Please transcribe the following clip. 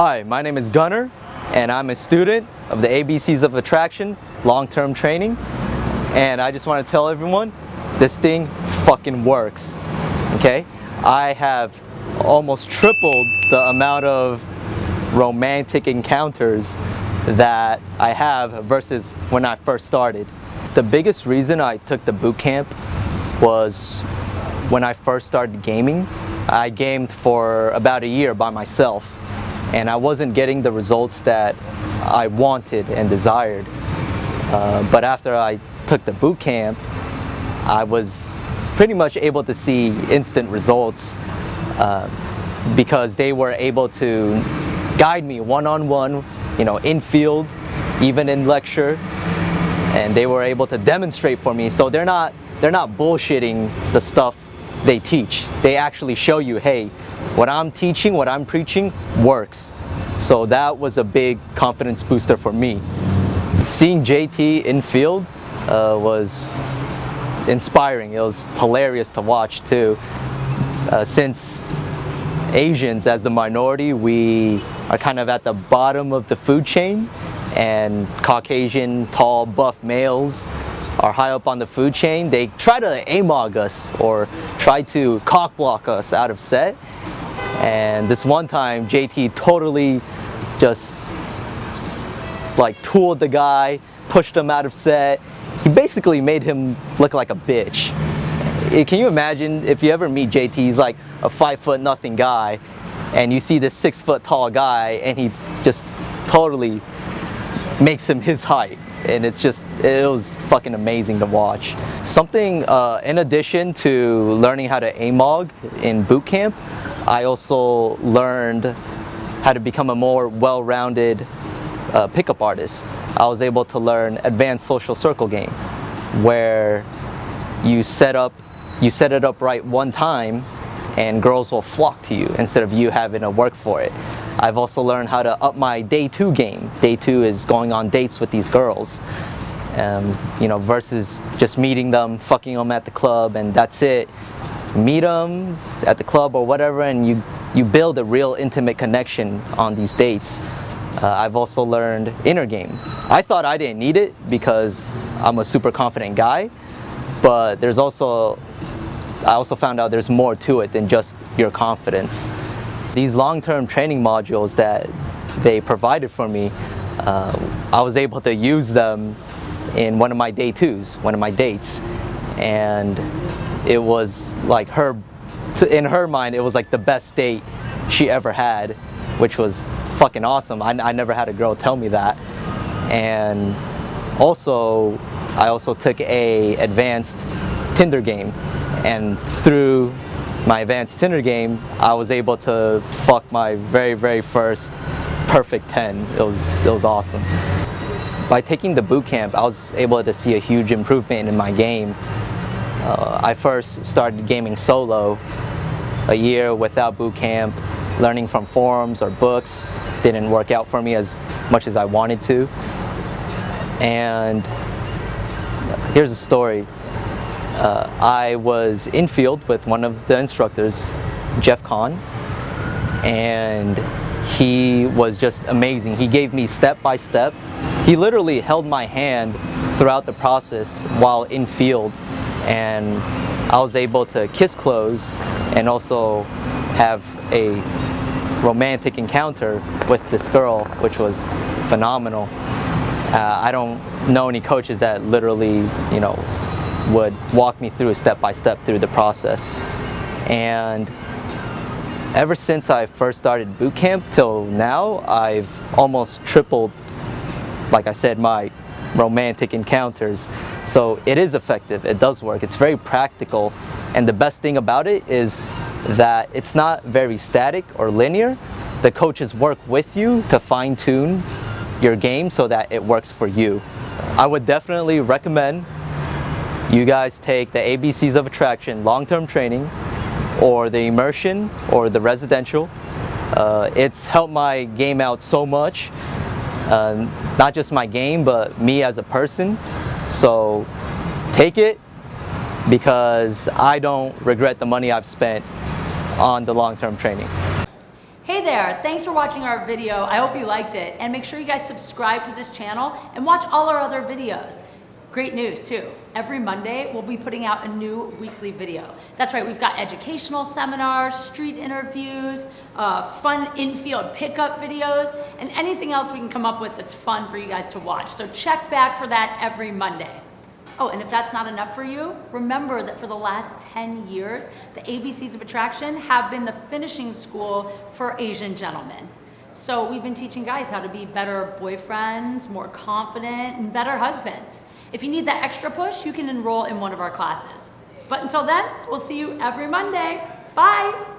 Hi, my name is Gunnar and I'm a student of the ABCs of Attraction long-term training. And I just want to tell everyone this thing fucking works okay? I have almost tripled the amount of romantic encounters that I have versus when I first started. The biggest reason I took the boot camp was when I first started gaming. I gamed for about a year by myself and I wasn't getting the results that I wanted and desired. Uh, but after I took the boot camp, I was pretty much able to see instant results uh, because they were able to guide me one-on-one, -on -one, you know, in field, even in lecture, and they were able to demonstrate for me. So they're not they're not bullshitting the stuff they teach. They actually show you, hey, what I'm teaching, what I'm preaching works. So that was a big confidence booster for me. Seeing JT in field uh, was inspiring. It was hilarious to watch too. Uh, since Asians as the minority, we are kind of at the bottom of the food chain and Caucasian, tall, buff males are high up on the food chain. They try to AMOG us or try to cock block us out of set and this one time, JT totally just like tooled the guy, pushed him out of set. He basically made him look like a bitch. Eh, can you imagine if you ever meet JT, he's like a five foot nothing guy, and you see this six foot tall guy, and he just totally makes him his height. And it's just, it was fucking amazing to watch. Something, uh, in addition to learning how to AMOG in boot camp, I also learned how to become a more well-rounded uh, pickup artist. I was able to learn advanced social circle game where you set up you set it up right one time and girls will flock to you instead of you having to work for it. I've also learned how to up my day two game. Day two is going on dates with these girls. Um, you know, versus just meeting them, fucking them at the club and that's it meet them at the club or whatever and you, you build a real intimate connection on these dates. Uh, I've also learned inner game. I thought I didn't need it because I'm a super confident guy, but there's also, I also found out there's more to it than just your confidence. These long-term training modules that they provided for me, uh, I was able to use them in one of my day twos, one of my dates. And it was like her, in her mind, it was like the best date she ever had, which was fucking awesome. I, I never had a girl tell me that. And also, I also took a advanced Tinder game. And through my advanced Tinder game, I was able to fuck my very, very first perfect 10. It was, it was awesome. By taking the boot camp, I was able to see a huge improvement in my game. Uh, I first started gaming solo a year without boot camp, learning from forums or books. Didn't work out for me as much as I wanted to. And here's a story. Uh, I was in field with one of the instructors, Jeff Kahn, and he was just amazing. He gave me step by step. He literally held my hand throughout the process while in field and I was able to kiss close and also have a romantic encounter with this girl, which was phenomenal. Uh, I don't know any coaches that literally, you know, would walk me through a step by step through the process. And ever since I first started boot camp till now, I've almost tripled, like I said, my romantic encounters. So it is effective, it does work, it's very practical. And the best thing about it is that it's not very static or linear. The coaches work with you to fine tune your game so that it works for you. I would definitely recommend you guys take the ABCs of Attraction long-term training or the immersion or the residential. Uh, it's helped my game out so much uh, not just my game, but me as a person. So take it because I don't regret the money I've spent on the long-term training. Hey there, thanks for watching our video. I hope you liked it. And make sure you guys subscribe to this channel and watch all our other videos. Great news too. Every Monday, we'll be putting out a new weekly video. That's right, we've got educational seminars, street interviews, uh, fun infield pickup videos, and anything else we can come up with that's fun for you guys to watch. So check back for that every Monday. Oh, and if that's not enough for you, remember that for the last 10 years, the ABCs of Attraction have been the finishing school for Asian gentlemen. So we've been teaching guys how to be better boyfriends, more confident, and better husbands. If you need that extra push, you can enroll in one of our classes. But until then, we'll see you every Monday. Bye!